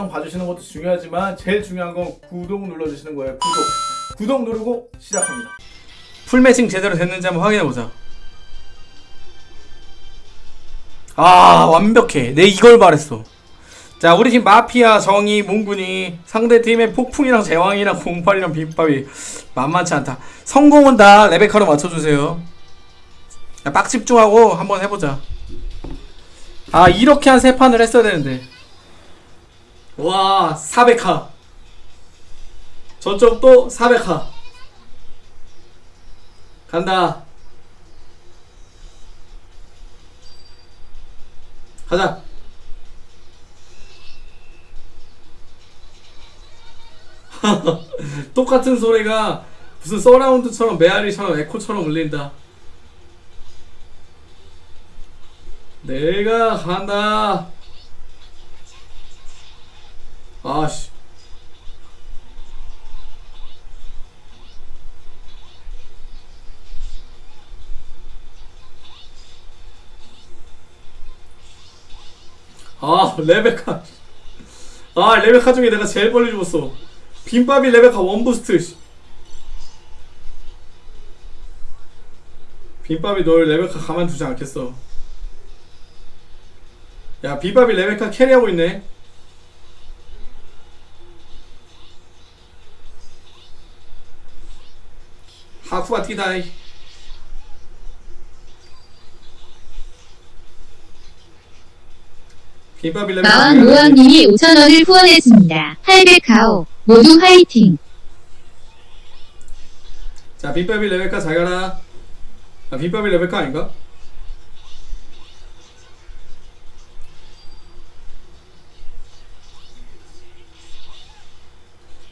영상 봐주시는 것도 중요하지만 제일 중요한 건 구독 눌러주시는 거예요. 구독. 구독 누르고 시작합니다. 풀매칭 제대로 됐는지 한번 확인해보자. 아 완벽해. 내 이걸 바랬어. 자 우리 팀 마피아 정의 몽군이 상대팀의 폭풍이랑 제왕이랑 08이랑 빗밥이 만만치 않다. 성공은 다 레베카로 맞춰주세요. 야, 빡 집중하고 한번 해보자. 아 이렇게 한 세 판을 했어야 되는데 와 400화 저쪽도 400화 간다. 가자. 똑같은 소리가 무슨 서라운드처럼 메아리처럼 에코처럼 울린다. 내가 간다. 아씨. 아 레베카 아 레베카 중에 내가 제일 빨리 죽었어 빈밥이 레베카 원부스트 씨. 빈밥이 널 레베카 가만두지 않겠어 야 빈밥이 레베카 캐리하고 있네 빈밥이 레베카 마왕. 우왕님이 5천원을 후원했습니다. 800가오. 모두 화이팅! 자, 빈밥이 레베카 잘 가라. 아, 빈밥이 레베카 아닌가?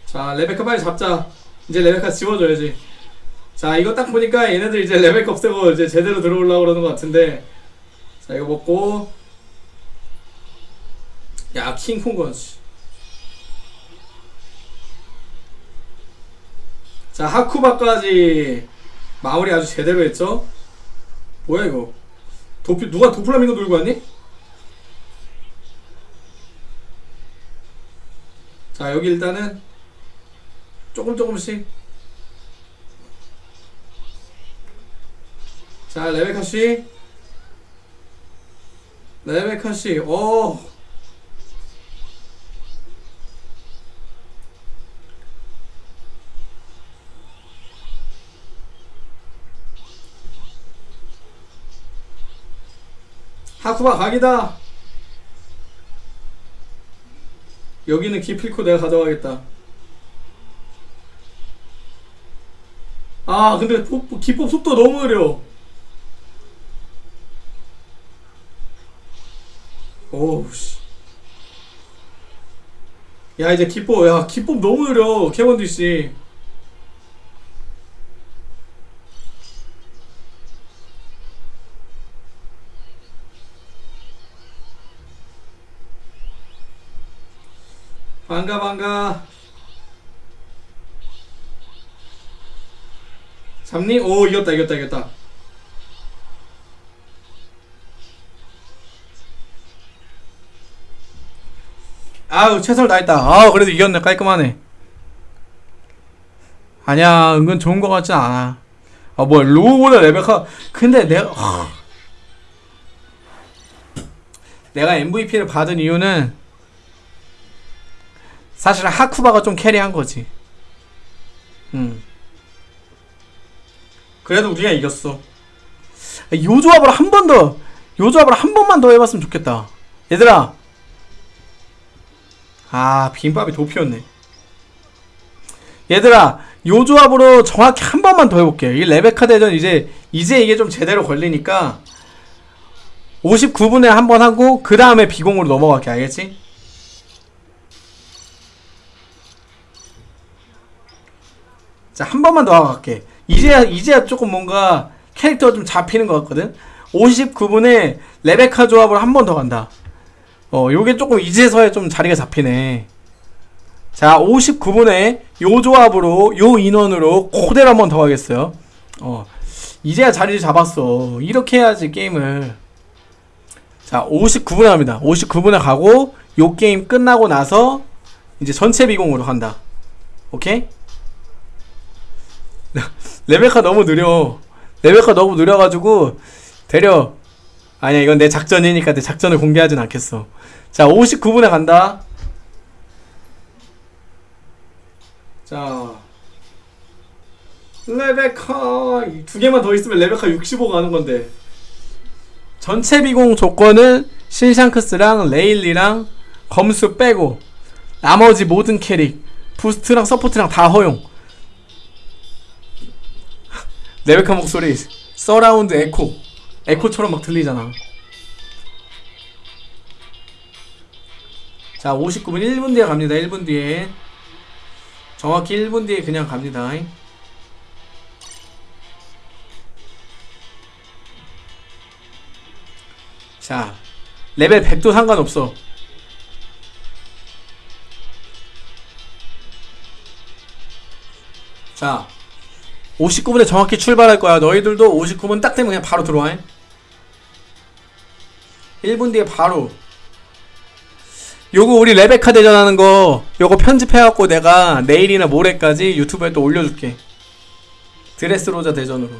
자, 레베카 빨리 잡자. 이제 레베카 지워줘야지. 자, 이거 딱 보니까 얘네들 이제 레베카 없애고 이제 제대로 들어오려고 그러는 것 같은데. 자, 이거 먹고. 야, 킹콩건, 씨. 자 하쿠바까지 마무리 아주 제대로 했죠 뭐야 이거 도피 누가 도플라밍고 놀고 왔니? 자 여기 일단은 조금 조금씩 자 레베카 씨. 레베카 씨 오. 하쿠바 각이다. 여기는 기필코 내가 가져가겠다. 아 근데 복- 기법 속도 너무 느려 오우씨 야 이제 기법. 야 기법 너무 느려 캐번디씨. 반가 반가. 잡니? 오 이겼다 이겼다 이겼다 아우 최선을 다했다 아 그래도 이겼네 깔끔하네 아니야 은근 좋은 거 같진 않아 아 뭐야 로우보다 레베카 근데 내가 하... 내가 MVP를 받은 이유는 사실 하쿠바가 좀 캐리한 거지. 음. 그래도 우리가 이겼어. 요 조합을 한 번 더, 요 조합을 한 번만 더 해봤으면 좋겠다. 얘들아. 아, 빈밥이 도피였네. 얘들아, 요 조합으로 정확히 한 번만 더 해볼게요. 이 레베카 대전 이제, 이제 이게 좀 제대로 걸리니까, 59분에 한 번 하고, 그 다음에 비공으로 넘어갈게. 알겠지? 자, 한 번만 더 하고 갈게. 이제야, 이제야 조금 뭔가 캐릭터가 좀 잡히는 것 같거든? 59분에 레베카 조합으로 한번 더 간다. 어, 요게 조금 이제서야 좀 자리가 잡히네. 자, 59분에 요 조합으로, 요 인원으로 코데를 한번 더 하겠어요. 어, 이제야 자리를 잡았어. 이렇게 해야지, 게임을. 자, 59분에 갑니다. 59분에 가고, 요 게임 끝나고 나서 이제 전체 비공으로 간다. 오케이? 레베카 너무 느려. 레베카 너무 느려가지고 데려. 아니야 이건 내 작전이니까 내 작전을 공개하진 않겠어. 자 59분에 간다. 자 레베카 이두 개만 더 있으면 레베카 65 가는 건데. 전체 비공 조건은 신샹크스랑 레일리랑 검수 빼고 나머지 모든 캐릭 boost랑 support랑 다 허용 레베카 목소리 서라운드 에코 에코처럼 막 들리잖아. 자 59분 1분 뒤에 갑니다. 1분 뒤에. 정확히 1분 뒤에 그냥 갑니다. 자 레벨 100도 상관없어. 자 59분에 정확히 출발할 거야. 너희들도 59분 딱 되면 그냥 바로 들어와 1분 뒤에 바로. 요거 우리 레베카 대전하는 거 요거 편집해갖고 내가 내일이나 모레까지 유튜브에 또 올려줄게. 드레스로자 대전으로.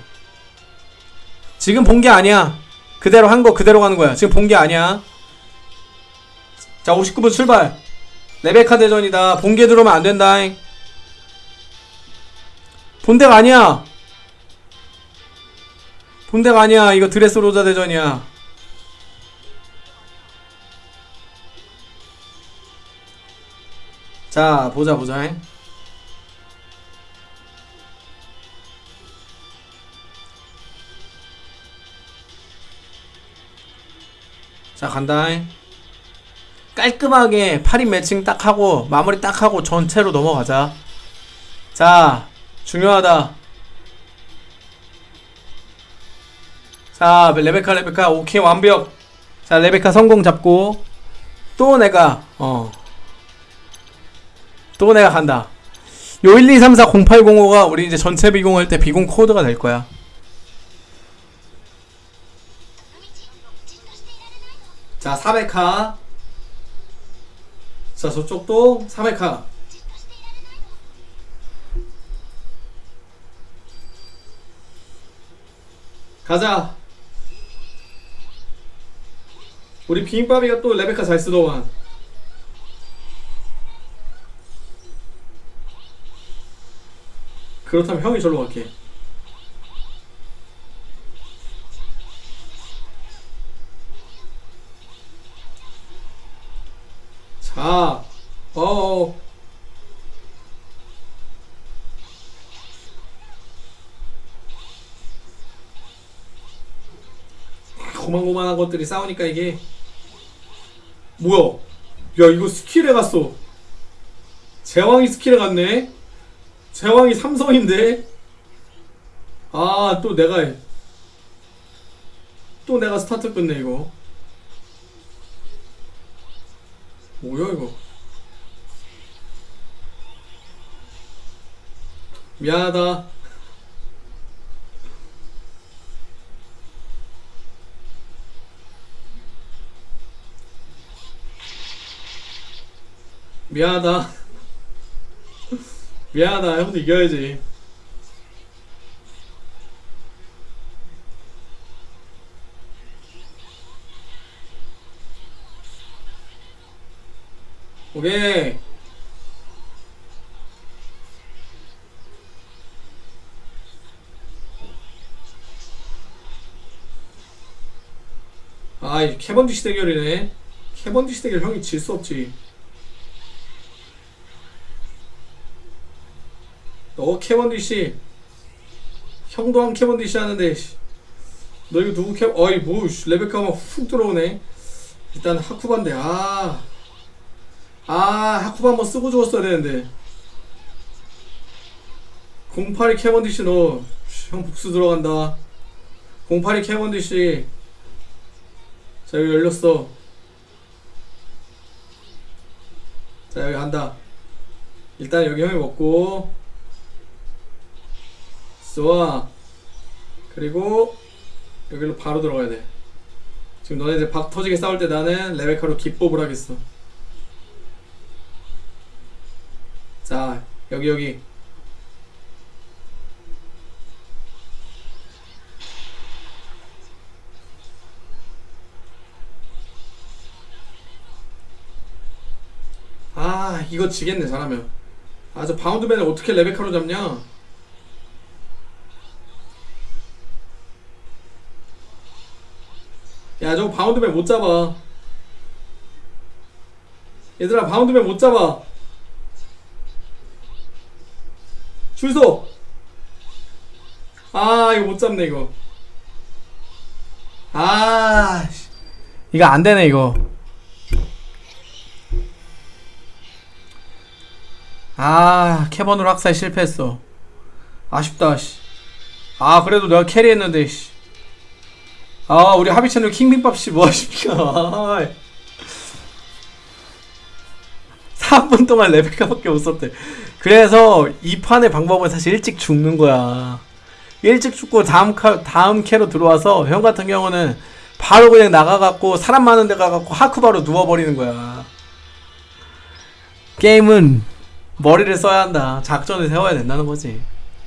지금 본 게 아니야. 그대로 한 거 그대로 가는 거야. 지금 본 게 아니야. 자 59분 출발. 레베카 대전이다. 본게 들어오면 안 된다 본대가 아니야. 본대가 아니야. 이거 드레스로자 대전이야 자 보자 보자. 자 간다. 깔끔하게 8인 매칭 딱 하고 마무리 딱 하고 전체로 넘어가자. 자 중요하다. 자 레베카 레베카. 오케이 완벽. 자 레베카 성공 잡고 또 내가 어 또 내가 간다. 요 1, 2, 3, 4, 0, 8, 0, 5가 우리 이제 전체 비공할 때 비공 코드가 될 거야. 자 400카 자 저쪽도 400카 가자. 우리 비빔밥이가 또 레베카 잘 쓰더만 그렇다면 형이 절로 갈게 자, 어. 고만고만한 것들이 싸우니까 이게 뭐야? 야 이거 스킬에 갔어. 제왕이 스킬에 갔네. 제왕이 삼성인데. 아 또 내가 또 내가 스타트 끝내 이거. 뭐야 이거 미안하다 미안하다 미안하다 형도 이겨야지 오케이. 아, 이 캐번디시 대결이네. 캐번디시 대결 형이 질 수 없지. 너 캐번디시. 형도 한 캐번디시 하는데, 씨. 너 이거 누구 캐, 어이, 뭐, 씨, 레베카만 훅 들어오네. 일단 하쿠반데, 아. 아 하쿠바 한번 쓰고 죽었어야 되는데 08이 캐번디시 너형 복수 들어간다 08이 캐번디시 자 여기 열렸어 자 여기 간다 일단 여기 형이 먹고 좋아. 그리고 여기로 바로 들어가야 돼. 지금 너네들 박 터지게 싸울 때 나는 레베카로 기법을 하겠어. 자 여기 여기. 아 이거 지겠네 잘하면. 아 저 바운드맨을 어떻게 레베카로 잡냐? 야 저거 바운드맨 못 잡아 얘들아 바운드맨 못 잡아 줄서 아 이거 못 잡네 이거 아 씨. 이거 안 되네 이거 아 캐번으로 학살 실패했어 아쉽다 씨. 아 그래도 내가 캐리했는데 씨. 아 우리 하비 채널 킹빔밥 씨 뭐하십니까? 아, 3분 동안 레베카밖에 못 썼대. 그래서 이 판의 방법은 사실 일찍 죽는 거야. 일찍 죽고 다음 카, 다음 캐로 들어와서 형 같은 경우는 바로 그냥 나가갖고 사람 많은 데 가갖고 하쿠바로 누워버리는 거야. 게임은 머리를 써야 한다. 작전을 세워야 된다는 거지